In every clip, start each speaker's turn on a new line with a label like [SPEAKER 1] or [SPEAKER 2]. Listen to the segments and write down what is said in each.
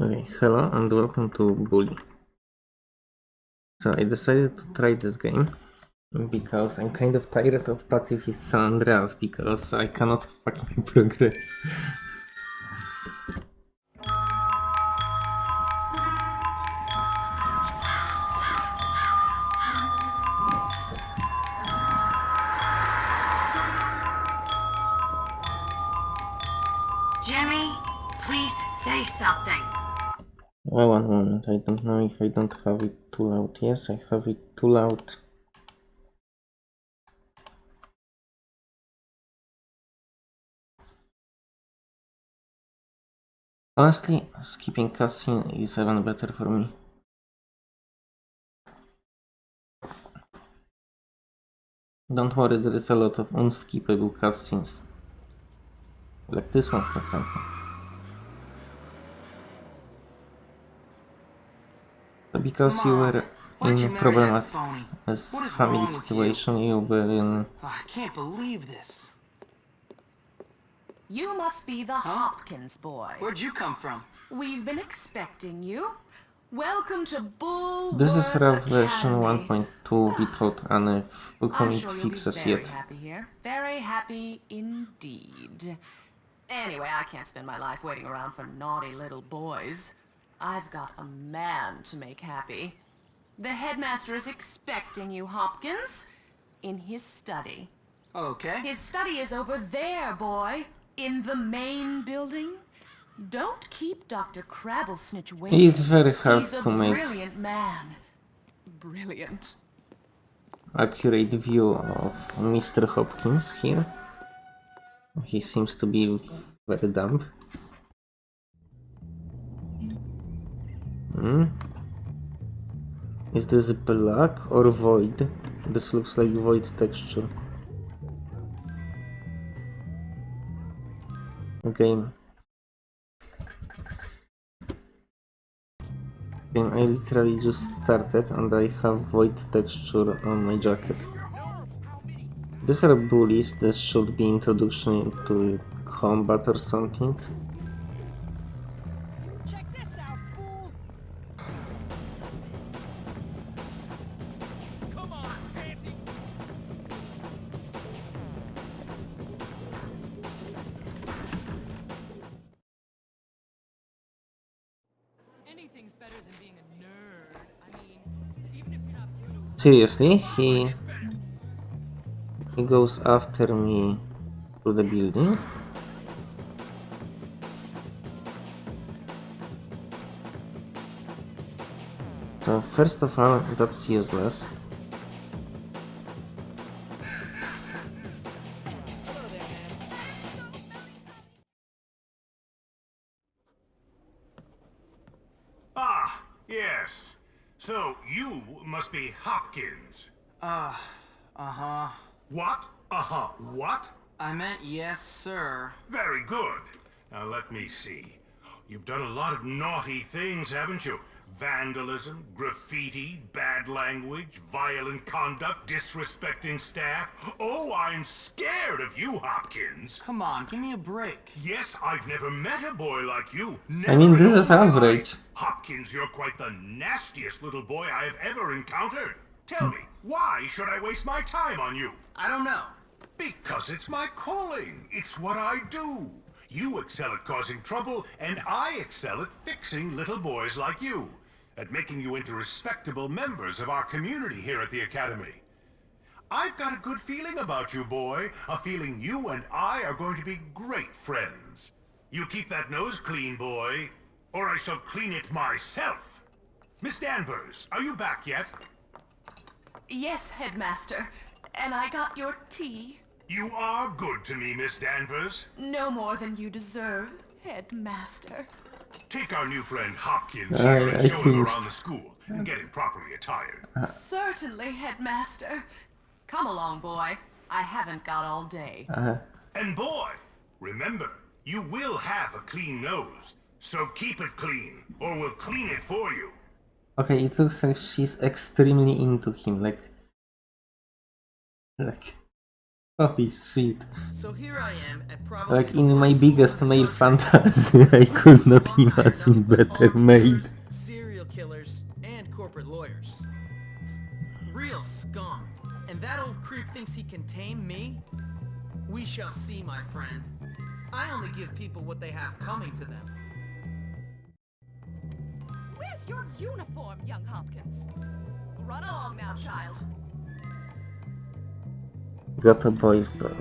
[SPEAKER 1] Okay, hello and welcome to Bully. So I decided to try this game because I'm kind of tired of Pacifist San Andreas because I cannot fucking progress.
[SPEAKER 2] Jimmy, please say something.
[SPEAKER 1] Oh, one moment, I don't know if I don't have it too loud. Yes, I have it too loud. Honestly, skipping cutscene is even better for me. Don't worry, there is a lot of unskippable cutscenes. Like this one, for example. So because you were
[SPEAKER 3] why'd you
[SPEAKER 1] in
[SPEAKER 3] marry
[SPEAKER 1] problematic
[SPEAKER 3] that
[SPEAKER 1] as family
[SPEAKER 3] wrong with you?
[SPEAKER 1] situation, you were in
[SPEAKER 3] Oh, I can't believe this.
[SPEAKER 4] You must be the Hopkins boy.
[SPEAKER 3] Where'd you come from?
[SPEAKER 4] We've been expecting you. Welcome to Bull.
[SPEAKER 1] This is rough version 1.2 without any
[SPEAKER 4] I'm
[SPEAKER 1] upcoming
[SPEAKER 4] sure you'll be
[SPEAKER 1] fixes
[SPEAKER 4] very
[SPEAKER 1] yet.
[SPEAKER 4] happy here. Very happy indeed. Anyway, I can't spend my life waiting around for naughty little boys. I've got a man to make happy. The headmaster is expecting you, Hopkins, in his study.
[SPEAKER 3] Okay.
[SPEAKER 4] His study is over there, boy. In the main building. Don't keep Dr. Crabblesnitch waiting.
[SPEAKER 1] It's very hard
[SPEAKER 4] He's a
[SPEAKER 1] to make
[SPEAKER 4] brilliant man. Brilliant.
[SPEAKER 1] accurate view of Mr. Hopkins here. He seems to be very dumb. Is this black or void? This looks like void texture. Game. Game I literally just started and I have void texture on my jacket. These are bullies, this should be introduction to combat or something. Seriously, he he goes after me to the building. So first of all, that's useless.
[SPEAKER 5] Ah, yes. So you must be Hopkins.
[SPEAKER 3] Uh, uh-huh.
[SPEAKER 5] What? Uh-huh. What?
[SPEAKER 3] I meant yes, sir.
[SPEAKER 5] Very good. Now let me see. You've done a lot of naughty things, haven't you? Vandalism, graffiti, bad language, violent conduct, disrespecting staff. Oh, I'm scared of you, Hopkins.
[SPEAKER 3] Come on, give me a break.
[SPEAKER 5] Yes, I've never met a boy like you.
[SPEAKER 1] I mean, this is
[SPEAKER 5] all my
[SPEAKER 1] average.
[SPEAKER 5] Hopkins, you're quite the nastiest little boy I have ever encountered. Tell me, why should I waste my time on you?
[SPEAKER 3] I don't know.
[SPEAKER 5] Because it's my calling. It's what I do. You excel at causing trouble, and I excel at fixing little boys like you. At making you into respectable members of our community here at the Academy. I've got a good feeling about you, boy. A feeling you and I are going to be great friends. You keep that nose clean, boy, or I shall clean it myself. Miss Danvers, are you back yet?
[SPEAKER 4] Yes, headmaster. And I got your tea.
[SPEAKER 5] You are good to me, Miss Danvers.
[SPEAKER 4] No more than you deserve, headmaster.
[SPEAKER 5] Take our new friend Hopkins
[SPEAKER 1] I-
[SPEAKER 5] here and
[SPEAKER 1] I
[SPEAKER 5] show him around the school and get him properly attired.
[SPEAKER 4] Certainly, headmaster. Come along, boy. I haven't got all day.
[SPEAKER 1] Uh,
[SPEAKER 5] And boy, remember, you will have a clean nose. So keep it clean, or we'll clean it for you.
[SPEAKER 1] okay, it looks like she's extremely into him, like... Like... Holy shit.
[SPEAKER 3] So here I am at probably
[SPEAKER 1] Like in my biggest male fantasy, I could not imagine better
[SPEAKER 3] arms
[SPEAKER 1] made.
[SPEAKER 3] Serial killers and corporate lawyers. Real scum. And that old creep thinks he can tame me? We shall see, my friend. I only give people what they have coming to them.
[SPEAKER 4] Where's your uniform, young Hopkins? Run along now, child.
[SPEAKER 1] Got a boy's door.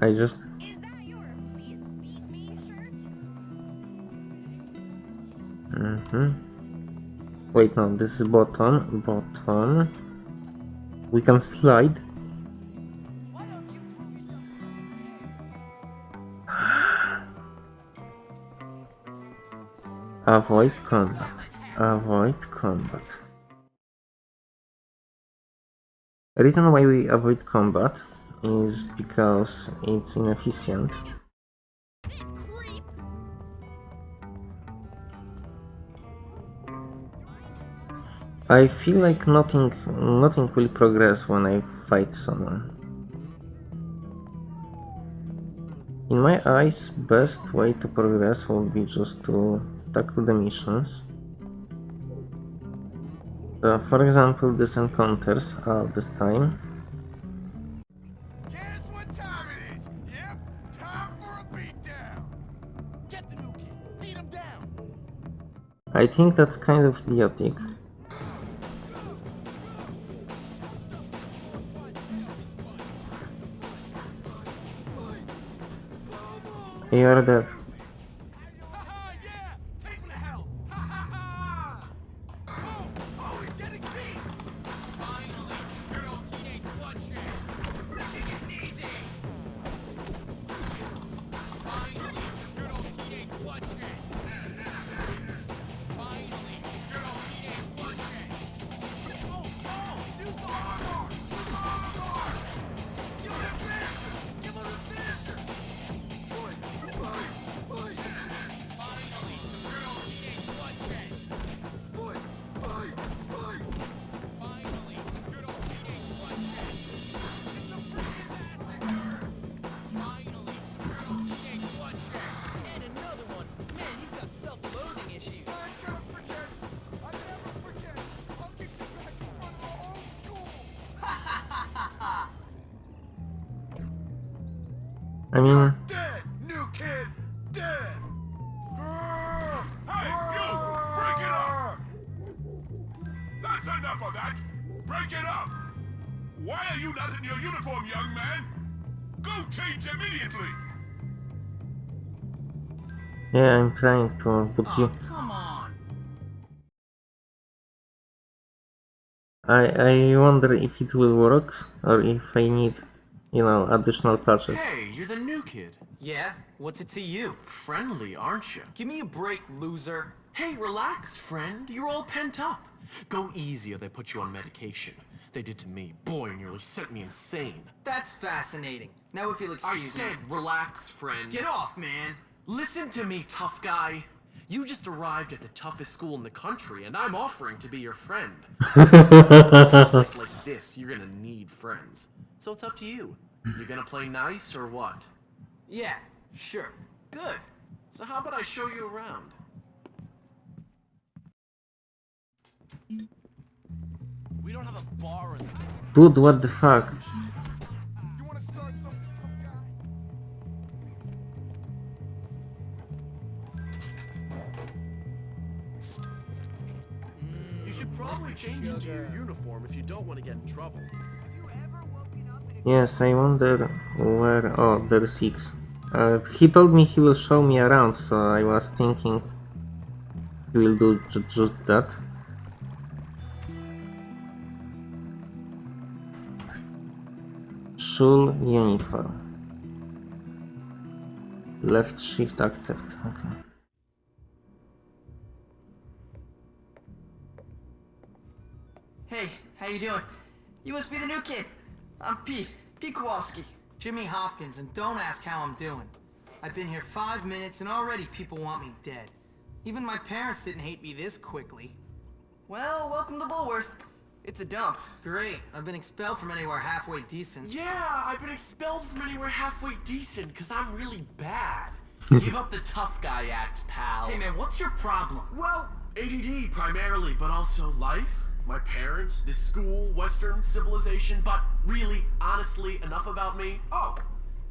[SPEAKER 1] I just
[SPEAKER 6] Is that your please beat me shirt?
[SPEAKER 1] Mm-hmm. Wait, no, this is bottom. Bottom. We can slide.
[SPEAKER 4] Why don't you prove yourself?
[SPEAKER 1] Avoid combat. Avoid combat. The reason why we avoid combat is because it's inefficient. I feel like nothing nothing will progress when I fight someone. In my eyes, best way to progress would be just to tackle the missions. So, for example, these encounters are this time.
[SPEAKER 5] Guess what time it is? Yep, time for a beatdown.
[SPEAKER 3] Get the new kid. Beat him down.
[SPEAKER 1] I think that's kind of idiotic. You're dead.
[SPEAKER 5] I Dead! New kid! Dead! Hey, you! Break it up! That's enough of that! Break it up! Why are you not in your uniform, young man? Go change immediately!
[SPEAKER 1] yeah, I'm trying to, but you. I, I wonder if it will work or if I need, you know, additional patches.
[SPEAKER 7] Hey, you're the new kid.
[SPEAKER 3] Yeah? What's it to you?
[SPEAKER 7] Friendly, aren't you?
[SPEAKER 3] Give me a break, loser.
[SPEAKER 7] Hey, relax, friend. You're all pent up. Go easy or they put you on medication. They did to me. Boy, it nearly sent me insane.
[SPEAKER 3] That's fascinating. Now if you'll excuse me.
[SPEAKER 7] I said,
[SPEAKER 3] me.
[SPEAKER 7] relax, friend.
[SPEAKER 3] Get off, man.
[SPEAKER 7] Listen to me, tough guy. You just arrived at the toughest school in the country, and I'm offering to be your friend. Just like this, you're gonna need friends. So it's up to you. You gonna play nice or what?
[SPEAKER 3] Yeah, sure.
[SPEAKER 7] Good. So how about I show you around?
[SPEAKER 3] We don't have a bar in
[SPEAKER 1] Dude, what the fuck?
[SPEAKER 7] Want to get in trouble.
[SPEAKER 1] Yes, I wonder where. Oh, there's six. Uh, he told me he will show me around, so I was thinking he will do ju- just that. Schul uniform. Left shift accept. Okay.
[SPEAKER 3] You doing? You must be the new kid. I'm Pete. Pete Kowalski. Jimmy Hopkins, and don't ask how I'm doing. I've been here five minutes, and already people want me dead. Even my parents didn't hate me this quickly. Well, welcome to Bullworth. It's a dump. Great. I've been expelled from anywhere halfway decent.
[SPEAKER 7] Yeah, I've been expelled from anywhere halfway decent because I'm really bad. Give up the tough guy act, pal.
[SPEAKER 3] Hey man, what's your problem?
[SPEAKER 7] Well, ADD primarily, but also life, my parents, this school, Western civilization, but really, honestly, enough about me. Oh,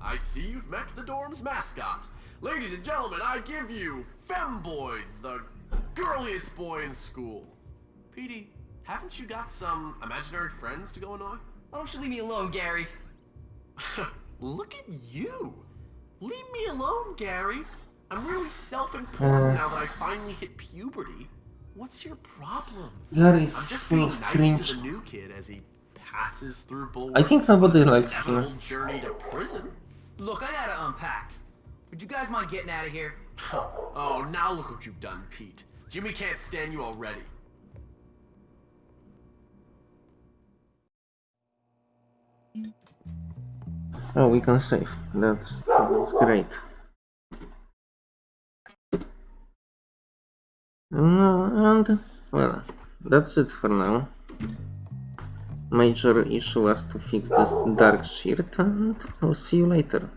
[SPEAKER 7] I see you've met the dorm's mascot. Ladies and gentlemen, I give you Femboy, the girliest boy in school. Petey, haven't you got some imaginary friends to go annoy?
[SPEAKER 3] Why don't you leave me alone, Gary?
[SPEAKER 7] Look at you! Leave me alone, Gary. I'm really self-important
[SPEAKER 1] Uh.
[SPEAKER 7] now that I finally hit puberty. What's your problem?
[SPEAKER 1] Gary is
[SPEAKER 7] I'm just
[SPEAKER 1] full
[SPEAKER 7] being
[SPEAKER 1] of
[SPEAKER 7] nice
[SPEAKER 1] cringe.
[SPEAKER 7] to the new kid as he passes through Bullworth.
[SPEAKER 1] I think nobody likes
[SPEAKER 7] inevitable journey to prison.
[SPEAKER 3] Look, I gotta unpack. Would you guys mind getting out of here?
[SPEAKER 7] oh, now look what you've done, Pete. Jimmy can't stand you already.
[SPEAKER 1] Oh, we can save. That's that's great. And well, that's it for now. Major issue was to fix this dark shirt, and I'll see you later.